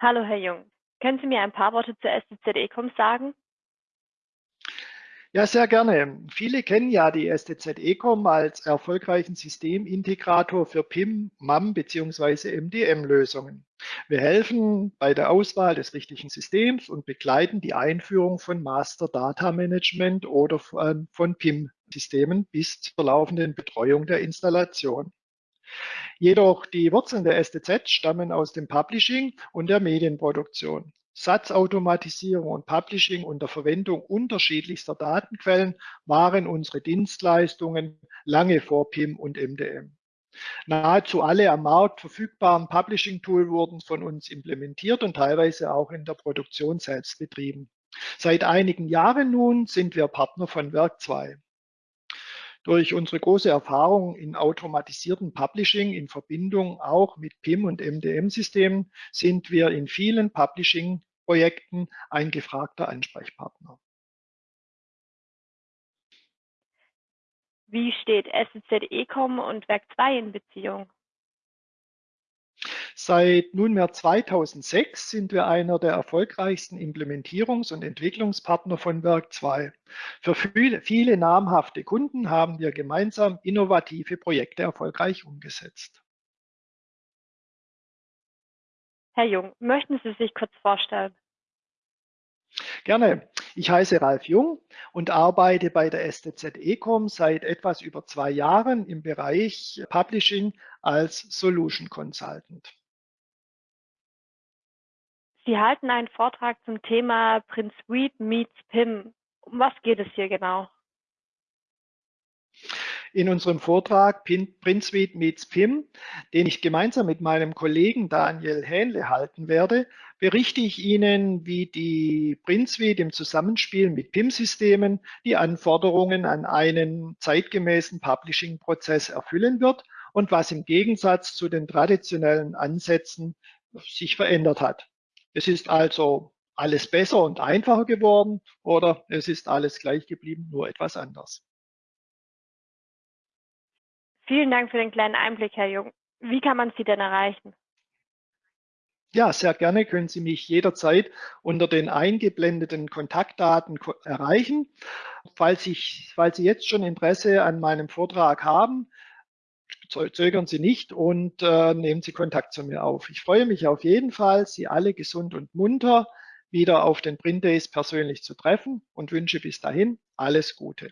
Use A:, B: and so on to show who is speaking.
A: Hallo Herr Jung, können Sie mir ein paar Worte zur STZ Ecom sagen?
B: Ja, sehr gerne. Viele kennen ja die STZ Ecom als erfolgreichen Systemintegrator für PIM, MAM bzw. MDM-Lösungen. Wir helfen bei der Auswahl des richtigen Systems und begleiten die Einführung von Master Data Management oder von, von PIM-Systemen bis zur laufenden Betreuung der Installation. Jedoch die Wurzeln der STZ stammen aus dem Publishing und der Medienproduktion. Satzautomatisierung und Publishing unter Verwendung unterschiedlichster Datenquellen waren unsere Dienstleistungen lange vor PIM und MDM. Nahezu alle am Markt verfügbaren Publishing-Tool wurden von uns implementiert und teilweise auch in der Produktion selbst betrieben. Seit einigen Jahren nun sind wir Partner von Werk 2. Durch unsere große Erfahrung in automatisierten Publishing in Verbindung auch mit PIM und MDM-Systemen sind wir in vielen Publishing-Projekten ein gefragter Ansprechpartner.
A: Wie steht SZ Ecom und Werk 2 in Beziehung?
B: Seit nunmehr 2006 sind wir einer der erfolgreichsten Implementierungs- und Entwicklungspartner von Werk 2. Für viele, viele namhafte Kunden haben wir gemeinsam innovative Projekte erfolgreich umgesetzt.
A: Herr Jung, möchten Sie sich kurz vorstellen?
B: Gerne. Ich heiße Ralf Jung und arbeite bei der STZ Ecom seit etwas über zwei Jahren im Bereich Publishing als Solution Consultant.
A: Sie halten einen Vortrag zum Thema Prince Reed meets PIM. Um was geht es hier genau?
B: In unserem Vortrag Prince Reed meets PIM, den ich gemeinsam mit meinem Kollegen Daniel Hähnle halten werde, berichte ich Ihnen, wie die Suite im Zusammenspiel mit PIM-Systemen die Anforderungen an einen zeitgemäßen Publishing-Prozess erfüllen wird und was im Gegensatz zu den traditionellen Ansätzen sich verändert hat. Es ist also alles besser und einfacher geworden oder es ist alles gleich geblieben, nur etwas anders.
A: Vielen Dank für den kleinen Einblick, Herr Jung. Wie kann man Sie denn erreichen?
B: Ja, sehr gerne können Sie mich jederzeit unter den eingeblendeten Kontaktdaten erreichen. Falls, ich, falls Sie jetzt schon Interesse an meinem Vortrag haben, zögern Sie nicht und äh, nehmen Sie Kontakt zu mir auf. Ich freue mich auf jeden Fall, Sie alle gesund und munter wieder auf den Print Days persönlich zu treffen und wünsche bis dahin alles Gute.